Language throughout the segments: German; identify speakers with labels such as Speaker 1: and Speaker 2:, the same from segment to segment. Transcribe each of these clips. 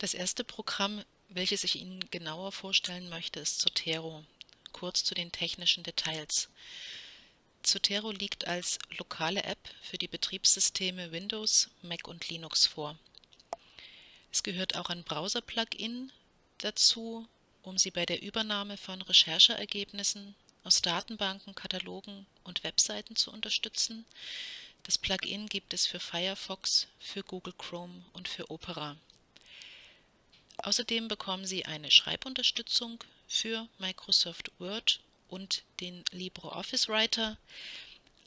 Speaker 1: Das erste Programm, welches ich Ihnen genauer vorstellen möchte, ist Zotero. Kurz zu den technischen Details. Zotero liegt als lokale App für die Betriebssysteme Windows, Mac und Linux vor. Es gehört auch ein Browser-Plugin dazu, um Sie bei der Übernahme von Rechercheergebnissen aus Datenbanken, Katalogen und Webseiten zu unterstützen. Das Plugin gibt es für Firefox, für Google Chrome und für Opera. Außerdem bekommen Sie eine Schreibunterstützung für Microsoft Word und den LibreOffice Writer.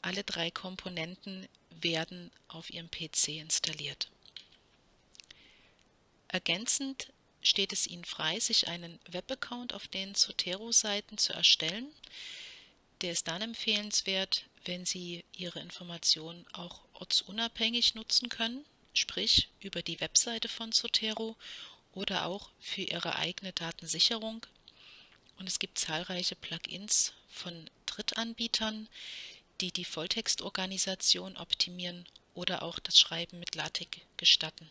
Speaker 1: Alle drei Komponenten werden auf Ihrem PC installiert. Ergänzend steht es Ihnen frei, sich einen Webaccount auf den Zotero-Seiten zu erstellen. Der ist dann empfehlenswert, wenn Sie Ihre Informationen auch ortsunabhängig nutzen können, sprich über die Webseite von Zotero oder auch für Ihre eigene Datensicherung. Und es gibt zahlreiche Plugins von Drittanbietern, die die Volltextorganisation optimieren oder auch das Schreiben mit LaTeX gestatten.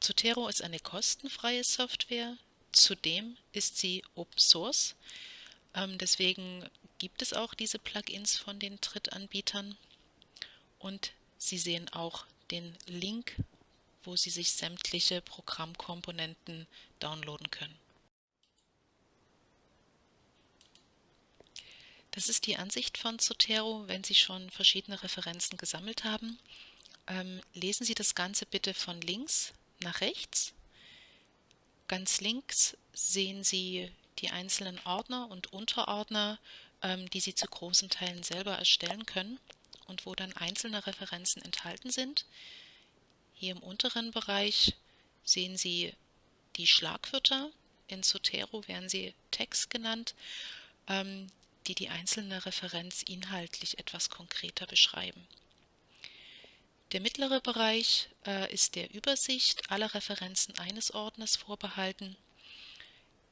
Speaker 1: Zotero ist eine kostenfreie Software, zudem ist sie Open Source, ähm, deswegen gibt es auch diese Plugins von den Drittanbietern und Sie sehen auch den Link wo Sie sich sämtliche Programmkomponenten downloaden können. Das ist die Ansicht von Zotero, wenn Sie schon verschiedene Referenzen gesammelt haben. Ähm, lesen Sie das Ganze bitte von links nach rechts. Ganz links sehen Sie die einzelnen Ordner und Unterordner, ähm, die Sie zu großen Teilen selber erstellen können und wo dann einzelne Referenzen enthalten sind. Hier im unteren Bereich sehen Sie die Schlagwörter. In Zotero werden sie Text genannt, ähm, die die einzelne Referenz inhaltlich etwas konkreter beschreiben. Der mittlere Bereich äh, ist der Übersicht aller Referenzen eines Ordners vorbehalten.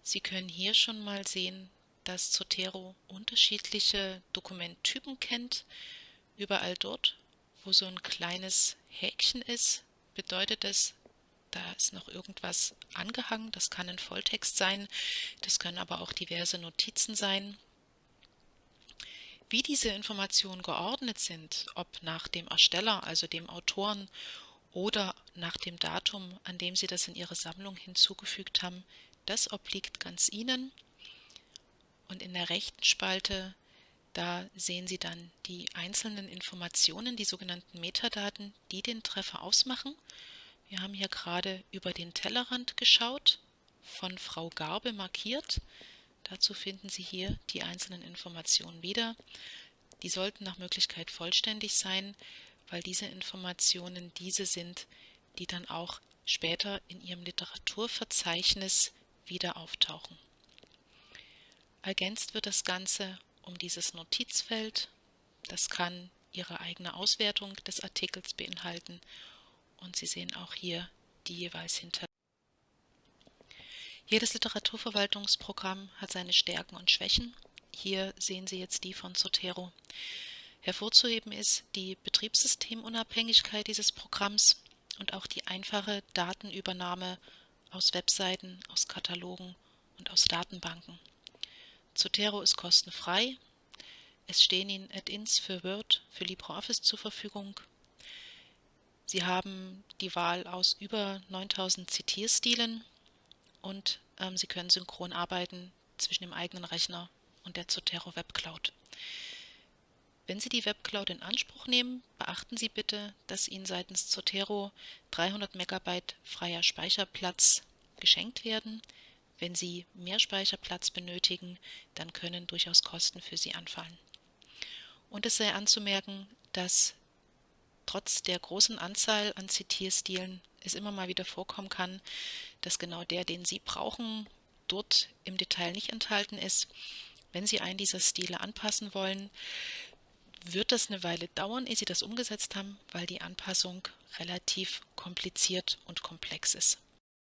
Speaker 1: Sie können hier schon mal sehen, dass Zotero unterschiedliche Dokumenttypen kennt. Überall dort, wo so ein kleines Häkchen ist, bedeutet es, da ist noch irgendwas angehangen. Das kann ein Volltext sein, das können aber auch diverse Notizen sein. Wie diese Informationen geordnet sind, ob nach dem Ersteller, also dem Autoren, oder nach dem Datum, an dem Sie das in Ihre Sammlung hinzugefügt haben, das obliegt ganz Ihnen. Und in der rechten Spalte, da sehen Sie dann die einzelnen Informationen, die sogenannten Metadaten, die den Treffer ausmachen. Wir haben hier gerade über den Tellerrand geschaut, von Frau Garbe markiert. Dazu finden Sie hier die einzelnen Informationen wieder. Die sollten nach Möglichkeit vollständig sein, weil diese Informationen diese sind, die dann auch später in Ihrem Literaturverzeichnis wieder auftauchen. Ergänzt wird das Ganze um dieses Notizfeld. Das kann Ihre eigene Auswertung des Artikels beinhalten und Sie sehen auch hier die jeweils hinter. Jedes Literaturverwaltungsprogramm hat seine Stärken und Schwächen. Hier sehen Sie jetzt die von Zotero. Hervorzuheben ist die Betriebssystemunabhängigkeit dieses Programms und auch die einfache Datenübernahme aus Webseiten, aus Katalogen und aus Datenbanken. Zotero ist kostenfrei. Es stehen Ihnen Add-ins für Word, für LibreOffice zur Verfügung Sie haben die Wahl aus über 9000 Zitierstilen und ähm, Sie können synchron arbeiten zwischen dem eigenen Rechner und der Zotero Web Cloud. Wenn Sie die Web Cloud in Anspruch nehmen, beachten Sie bitte, dass Ihnen seitens Zotero 300 MB freier Speicherplatz geschenkt werden. Wenn Sie mehr Speicherplatz benötigen, dann können durchaus Kosten für Sie anfallen. Und es sei anzumerken, dass trotz der großen Anzahl an Zitierstilen es immer mal wieder vorkommen kann, dass genau der, den Sie brauchen, dort im Detail nicht enthalten ist. Wenn Sie einen dieser Stile anpassen wollen, wird das eine Weile dauern, ehe Sie das umgesetzt haben, weil die Anpassung relativ kompliziert und komplex ist.